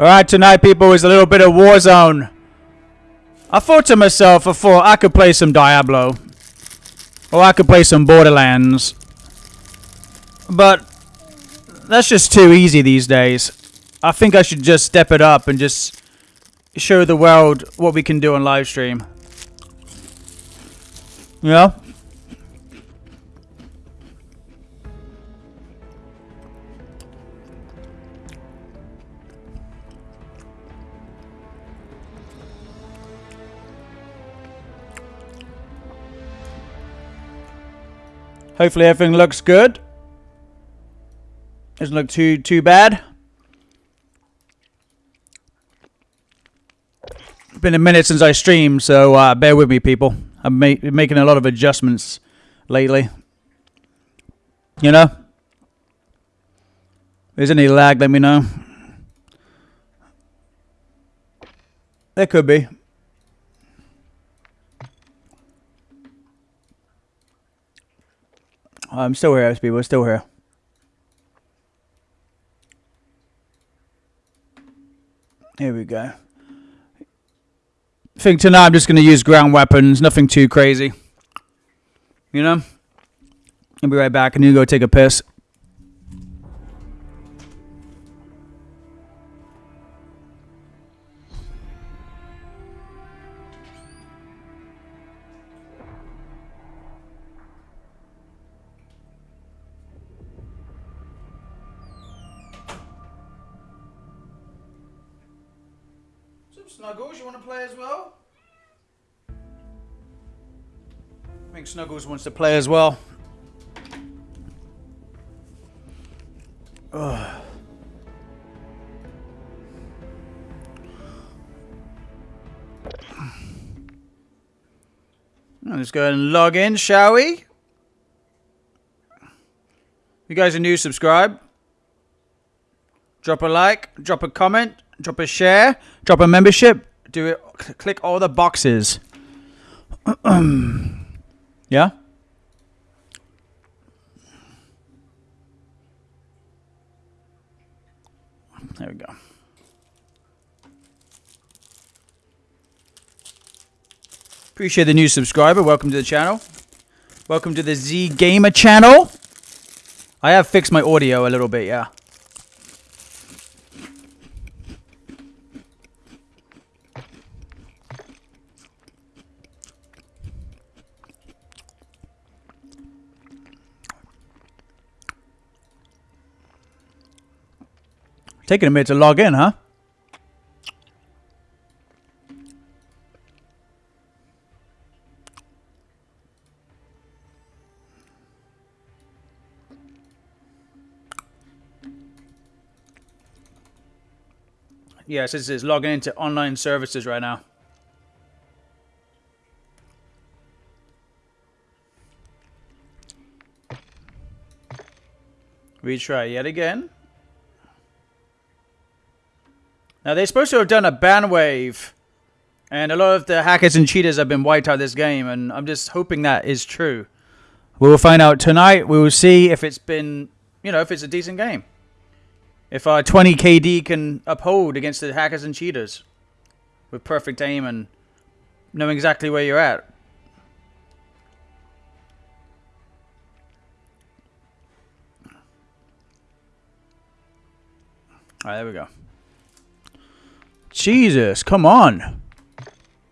Alright, tonight, people, is a little bit of Warzone. I thought to myself, I thought I could play some Diablo. Or I could play some Borderlands. But that's just too easy these days. I think I should just step it up and just show the world what we can do on live stream. You Hopefully everything looks good. Doesn't look too too bad. It's been a minute since I streamed, so uh, bear with me, people. I'm ma making a lot of adjustments lately. You know? If there's any lag, let me know. There could be. I'm still here, SB. We're still here. Here we go. I think tonight I'm just going to use ground weapons. Nothing too crazy. You know? I'll be right back. Need to go take a piss. Snuggles, you want to play as well? I think Snuggles wants to play as well. Ugh. Let's go ahead and log in, shall we? You guys are new, subscribe. Drop a like, drop a comment, drop a share, drop a membership, do it, click all the boxes. yeah? There we go. Appreciate the new subscriber. Welcome to the channel. Welcome to the Z Gamer channel. I have fixed my audio a little bit, yeah. Taking a minute to log in, huh? Yes, it says logging into online services right now. Retry yet again. Now, they're supposed to have done a ban wave, and a lot of the hackers and cheaters have been wiped out of this game, and I'm just hoping that is true. We will find out tonight. We will see if it's been, you know, if it's a decent game. If our 20 KD can uphold against the hackers and cheaters with perfect aim and knowing exactly where you're at. Alright, there we go. Jesus, come on.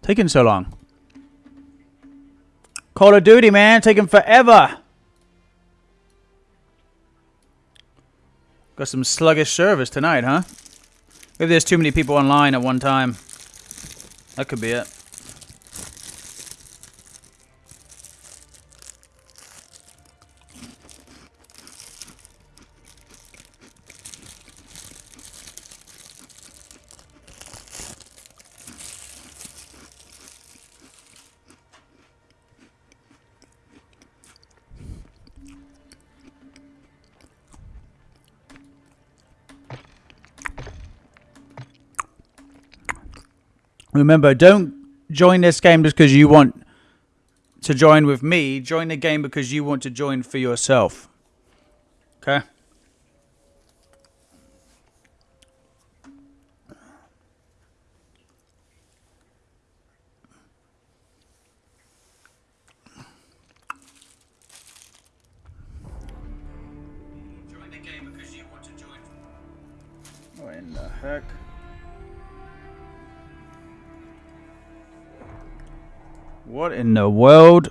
Taking so long. Call of Duty, man. Taking forever. Got some sluggish service tonight, huh? Maybe there's too many people online at one time. That could be it. Remember, don't join this game just because you want to join with me. Join the game because you want to join for yourself. Okay? Heck? What in the world?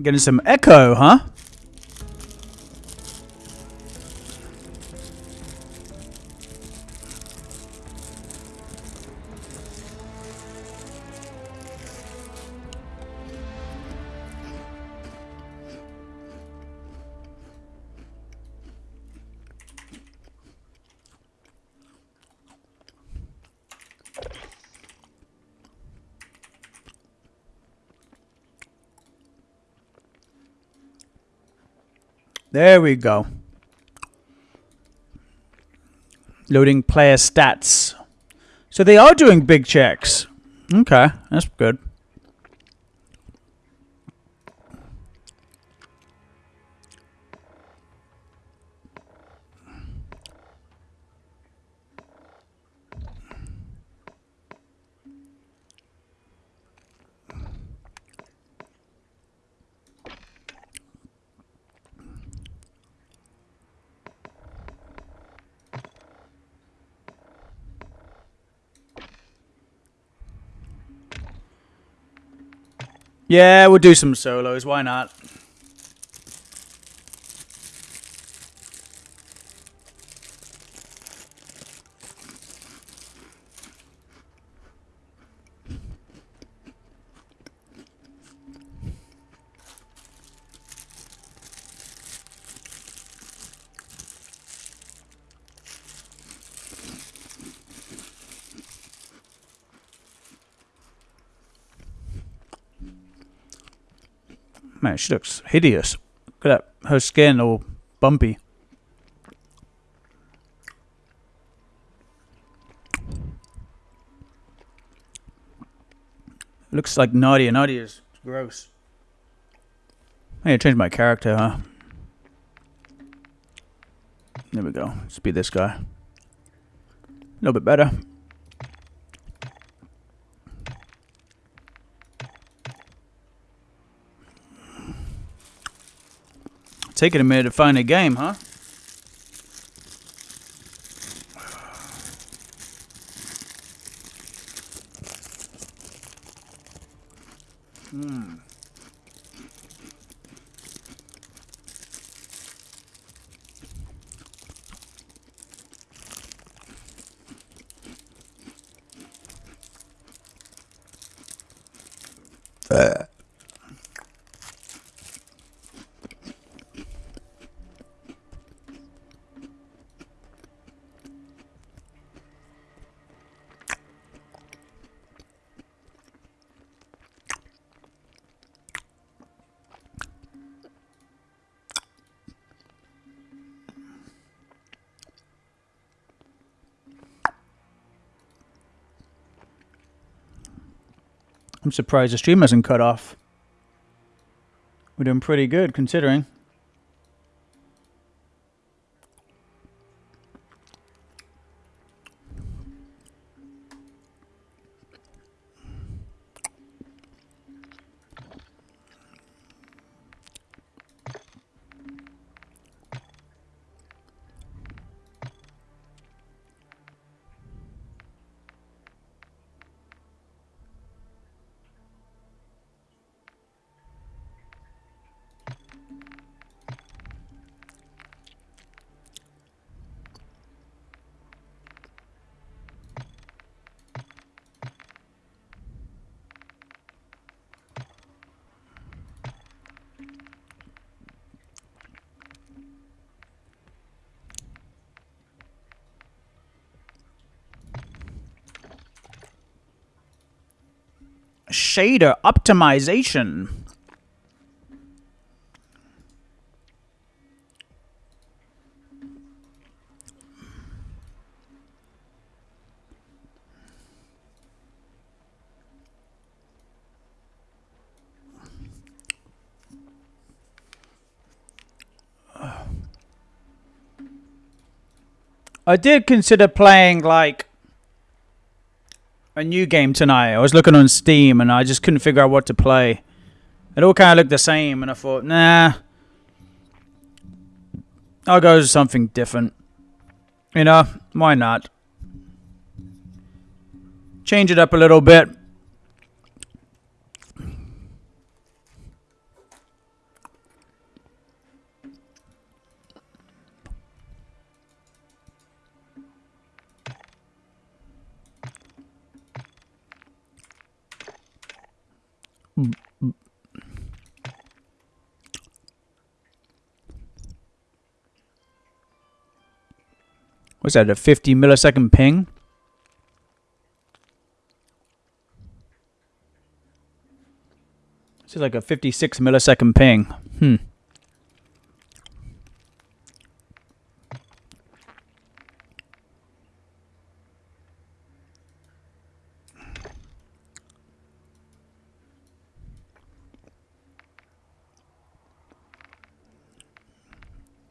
Getting some echo, huh? There we go. Loading player stats. So they are doing big checks. Okay, that's good. Yeah, we'll do some solos. Why not? She looks hideous. Look at that. Her skin all bumpy. Looks like Nadia. Nadia is gross. I need to change my character, huh? There we go. Let's be this guy. A little bit better. Taking a minute to find a game, huh? I'm surprised the stream hasn't cut off. We're doing pretty good considering. Shader optimization. I did consider playing like a new game tonight. I was looking on Steam and I just couldn't figure out what to play. It all kind of looked the same, and I thought, nah, I'll go to something different. You know, why not? Change it up a little bit. What's that, a 50 millisecond ping? This is like a 56 millisecond ping. Hmm.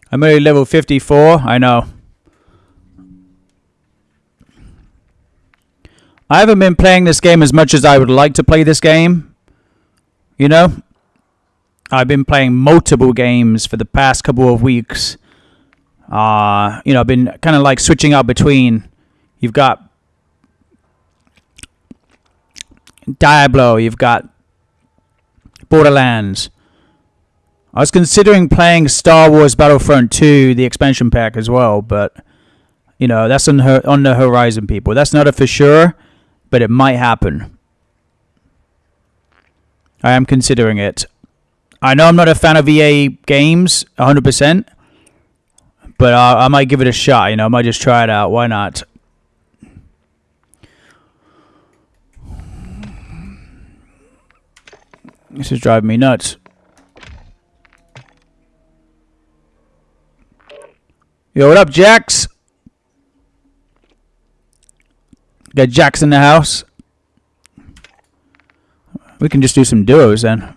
I'm only level 54. I know. I haven't been playing this game as much as I would like to play this game. You know? I've been playing multiple games for the past couple of weeks. Uh, you know, I've been kind of like switching out between. You've got Diablo, you've got Borderlands. I was considering playing Star Wars Battlefront 2, the expansion pack as well, but you know, that's on her on the horizon, people. That's not a for sure but it might happen. I am considering it. I know I'm not a fan of EA games 100%, but uh, I might give it a shot. You know, I might just try it out. Why not? This is driving me nuts. Yo, what up, Jax? Got Jax in the house. We can just do some duos then.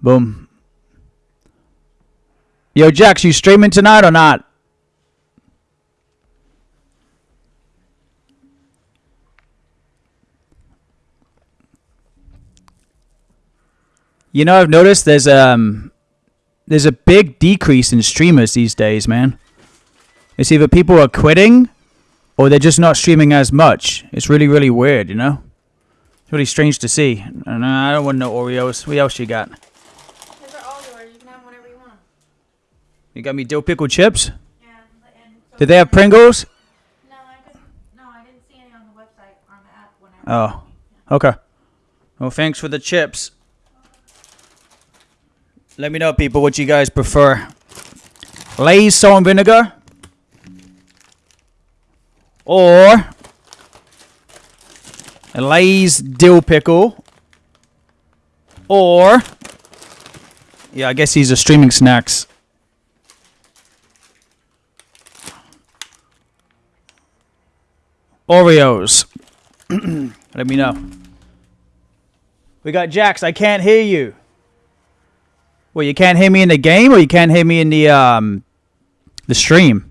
Boom. Yo, Jax, you streaming tonight or not? You know, I've noticed there's um there's a big decrease in streamers these days, man. It's either people are quitting or they're just not streaming as much. It's really, really weird, you know? It's really strange to see. And I don't want no Oreos. What else you got? Those are all yours. You can have whatever you want. You got me dill pickle chips? Yeah. And so Did they have Pringles? No, I couldn't. No, I didn't see any on the website or on the app when I. Oh, okay. Well, thanks for the chips. Let me know, people, what you guys prefer. Lay's salt and vinegar or a Lay's dill pickle, or yeah, I guess these are streaming snacks. Oreos. Let me know. We got Jax. I can't hear you. Well, you can't hear me in the game, or you can't hear me in the um the stream.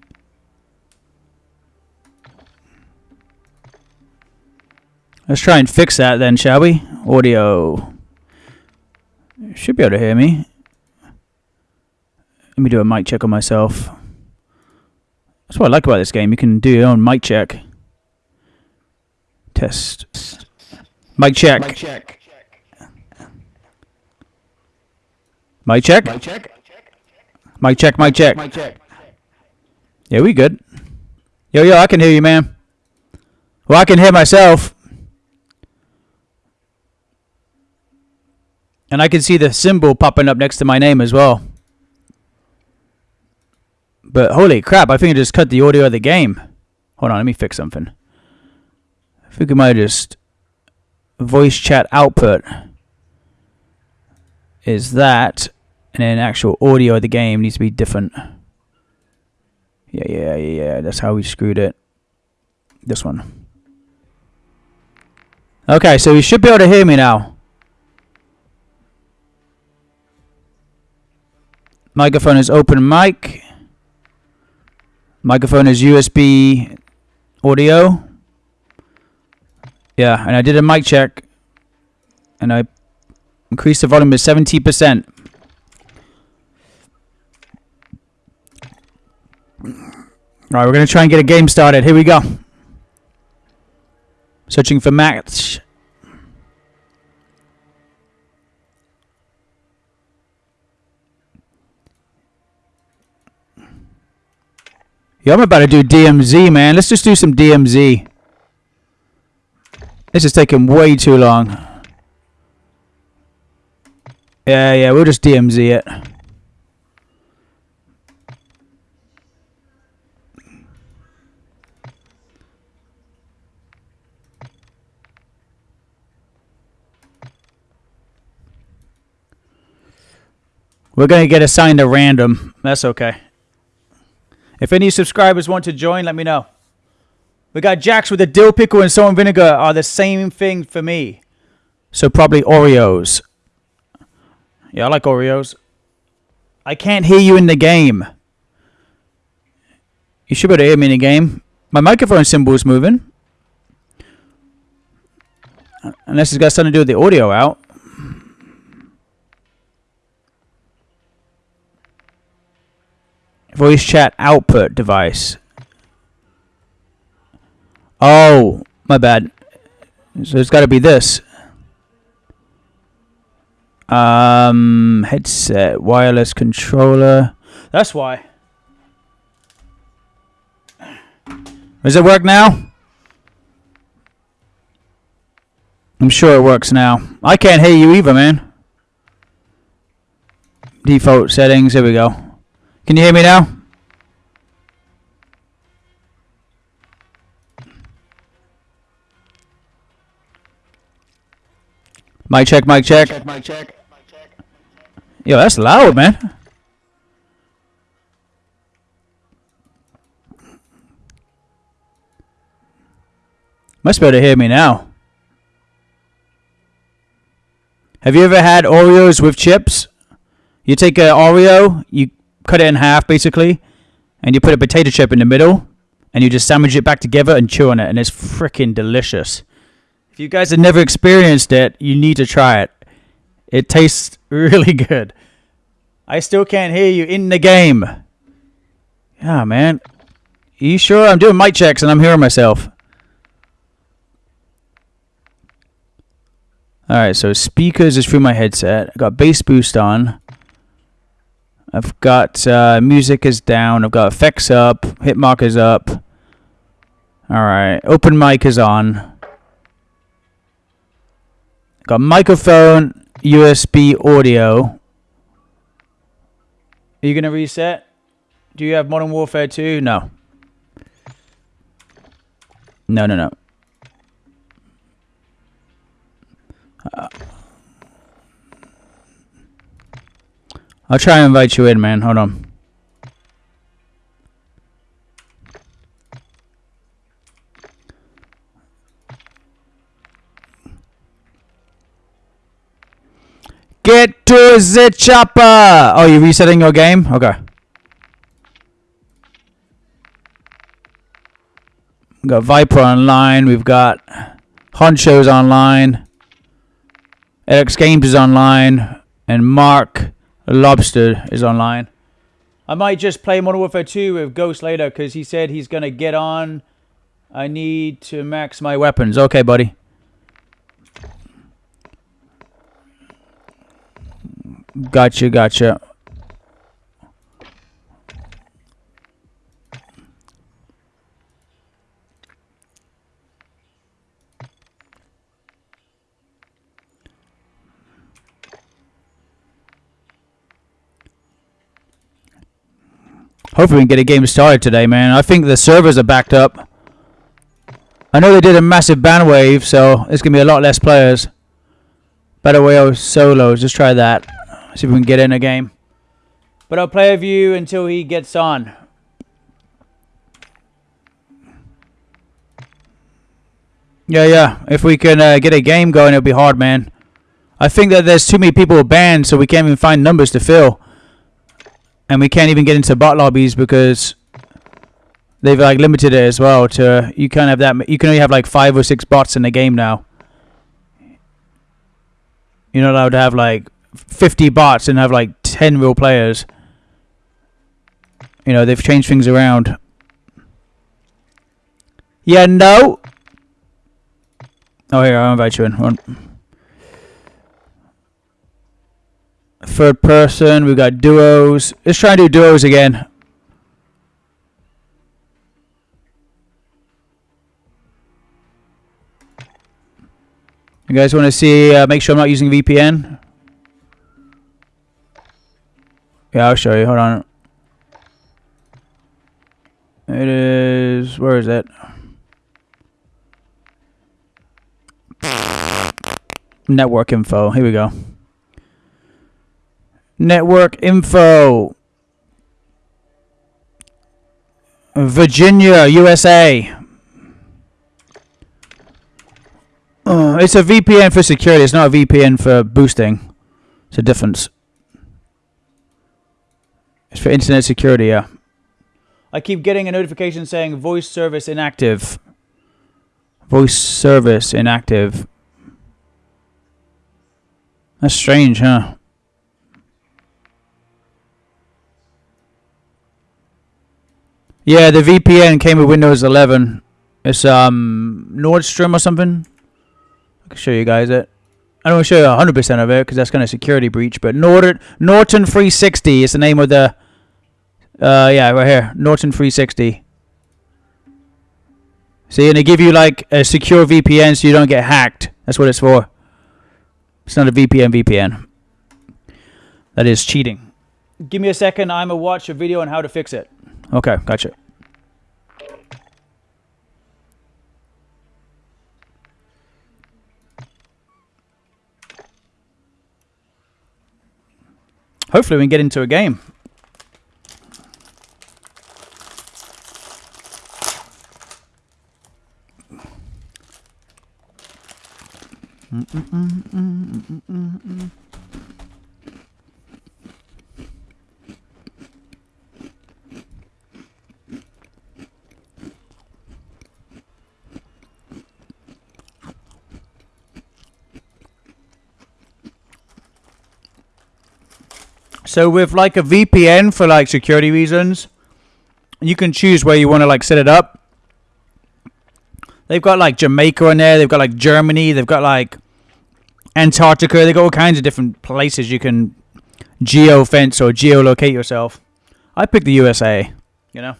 Let's try and fix that then, shall we? Audio. Should be able to hear me. Let me do a mic check on myself. That's what I like about this game. You can do your own mic check. Test. Mic check. Mic check. Mic check. Mic check. Mic check. Mic check. Mic check. Yeah, we good. Yo, yo, I can hear you, man. Well, I can hear myself. And I can see the symbol popping up next to my name as well. But holy crap, I think I just cut the audio of the game. Hold on, let me fix something. I think I might just voice chat output is that and then actual audio of the game needs to be different. Yeah, yeah, yeah, yeah. That's how we screwed it. This one. Okay, so you should be able to hear me now. Microphone is open mic. Microphone is USB audio. Yeah, and I did a mic check, and I increased the volume to 70%. Alright, we're going to try and get a game started. Here we go. Searching for match. Yo, I'm about to do DMZ, man. Let's just do some DMZ. This is taking way too long. Yeah, yeah, we'll just DMZ it. We're going to get assigned a random. That's okay. If any subscribers want to join, let me know. We got Jax with the dill pickle and salt and vinegar are the same thing for me. So probably Oreos. Yeah, I like Oreos. I can't hear you in the game. You should be able to hear me in the game. My microphone symbol is moving. Unless it's got something to do with the audio out. Voice chat output device. Oh, my bad. So it's got to be this. Um, headset, wireless controller. That's why. Does it work now? I'm sure it works now. I can't hear you either, man. Default settings. Here we go. Can you hear me now? Mic check, mic check. Check, mic check. Yo, that's loud, man. Must be able to hear me now. Have you ever had Oreos with chips? You take an Oreo, you cut it in half basically, and you put a potato chip in the middle, and you just sandwich it back together and chew on it, and it's freaking delicious. If you guys have never experienced it, you need to try it. It tastes really good. I still can't hear you in the game. Yeah, man. Are you sure? I'm doing mic checks and I'm hearing myself. Alright, so speakers is through my headset. I got bass boost on. I've got uh, music is down. I've got effects up. Hit is up. Alright, open mic is on. Got microphone, USB audio. Are you going to reset? Do you have Modern Warfare 2? No. No, no, no. Uh, I'll try and invite you in, man. Hold on. Get to the chopper! Oh, you're resetting your game? Okay. We've got Viper online. We've got Honcho's online. Alex Games is online. And Mark Lobster is online. I might just play Modern Warfare 2 with Ghost later because he said he's going to get on. I need to max my weapons. Okay, buddy. Gotcha, gotcha. Hopefully we can get a game started today, man. I think the servers are backed up. I know they did a massive ban wave, so it's going to be a lot less players. Battle Royale solos. Just try that. See if we can get in a game. But I'll play with you until he gets on. Yeah, yeah. If we can uh, get a game going, it'll be hard, man. I think that there's too many people banned, so we can't even find numbers to fill. And we can't even get into bot lobbies because they've like limited it as well to you can't have that. You can only have like five or six bots in a game now. You're not allowed to have like 50 bots and have like 10 real players. You know, they've changed things around. Yeah, no. Oh, here, I'll invite you in. Third person, we've got duos. Let's try and do duos again. You guys want to see, uh, make sure I'm not using VPN? Yeah, I'll show you. Hold on. It is, where is it? Network info. Here we go. Network info. Virginia, USA. Uh, it's a VPN for security. It's not a VPN for boosting. It's a difference. It's for internet security, yeah. I keep getting a notification saying voice service inactive. Voice service inactive. That's strange, huh? Yeah, the VPN came with Windows 11. It's um Nordstrom or something. I can show you guys it. I don't want to show you 100% of it because that's kind of security breach. But Norton Norton 360 is the name of the. Uh, yeah, right here, Norton 360. See, and they give you like a secure VPN so you don't get hacked. That's what it's for. It's not a VPN VPN. That is cheating. Give me a second. I'm gonna watch a video on how to fix it. Okay, gotcha. Hopefully we can get into a game. Mm, mm, mm, So with like a VPN for like security reasons, you can choose where you want to like set it up. They've got like Jamaica on there. They've got like Germany. They've got like Antarctica. They've got all kinds of different places you can geo fence or geolocate yourself. I picked the USA. You know,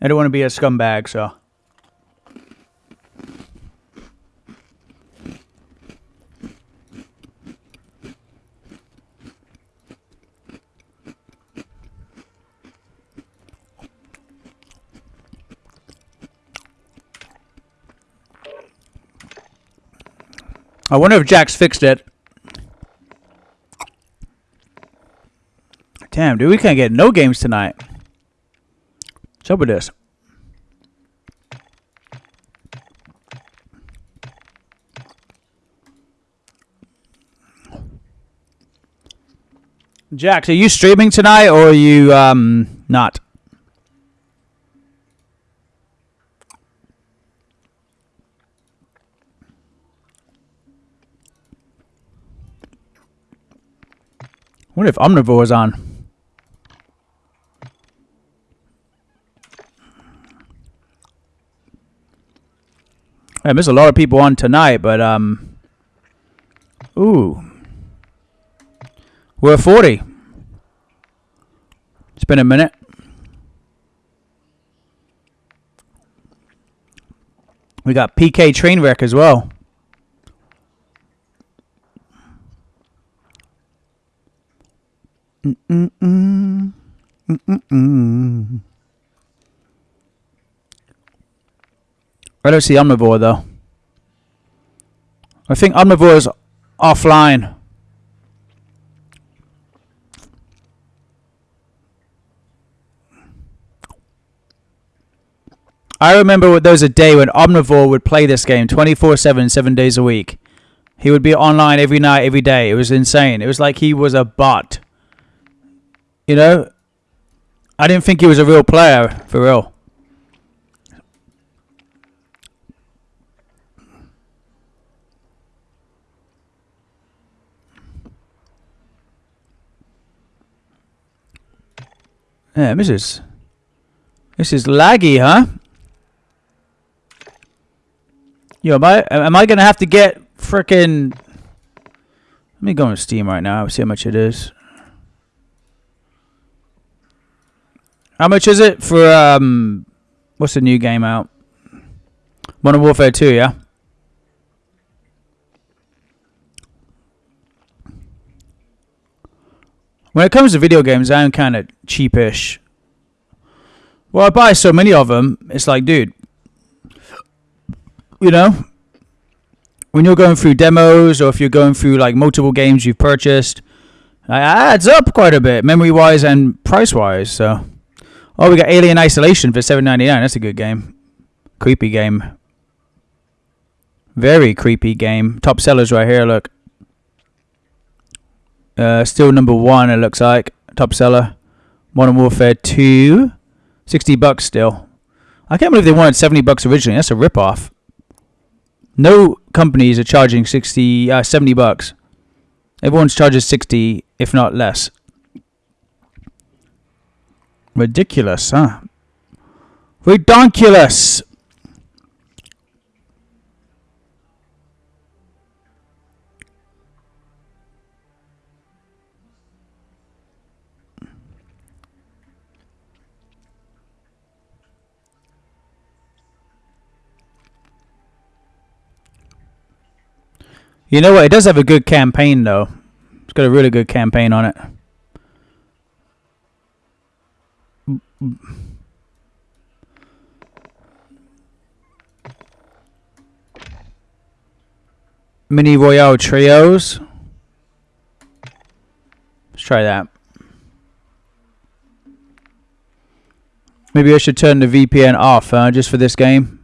I don't want to be a scumbag, so. I wonder if Jax fixed it. Damn, dude, we can't get no games tonight. What's up with this? Jax, are you streaming tonight or are you um not? Wonder if Omnivore is on. I miss a lot of people on tonight, but um, ooh, we're 40. It's been a minute. We got PK Trainwreck as well. I don't see Omnivore though. I think Omnivore is offline. I remember there was a day when Omnivore would play this game 24 7, 7 days a week. He would be online every night, every day. It was insane. It was like he was a bot. You know, I didn't think he was a real player, for real. Yeah, this is this is laggy, huh? Yo, am I am I gonna have to get frickin' Let me go on Steam right now. See how much it is. How much is it for um? What's the new game out? Modern Warfare 2, yeah. When it comes to video games, I'm kind of cheapish. Well, I buy so many of them. It's like, dude, you know, when you're going through demos or if you're going through like multiple games you've purchased, it adds up quite a bit, memory wise and price wise. So, oh, we got Alien Isolation for seven ninety nine. That's a good game, creepy game, very creepy game. Top sellers right here. Look, uh, still number one. It looks like top seller. Modern Warfare 2. 60 bucks still. I can't believe they wanted 70 bucks originally. That's a rip off. No companies are charging 60, uh, 70 bucks. Everyone charges 60, if not less. Ridiculous, huh? Redonkulous. You know what? It does have a good campaign, though. It's got a really good campaign on it. Mini Royale Trios. Let's try that. Maybe I should turn the VPN off uh, just for this game.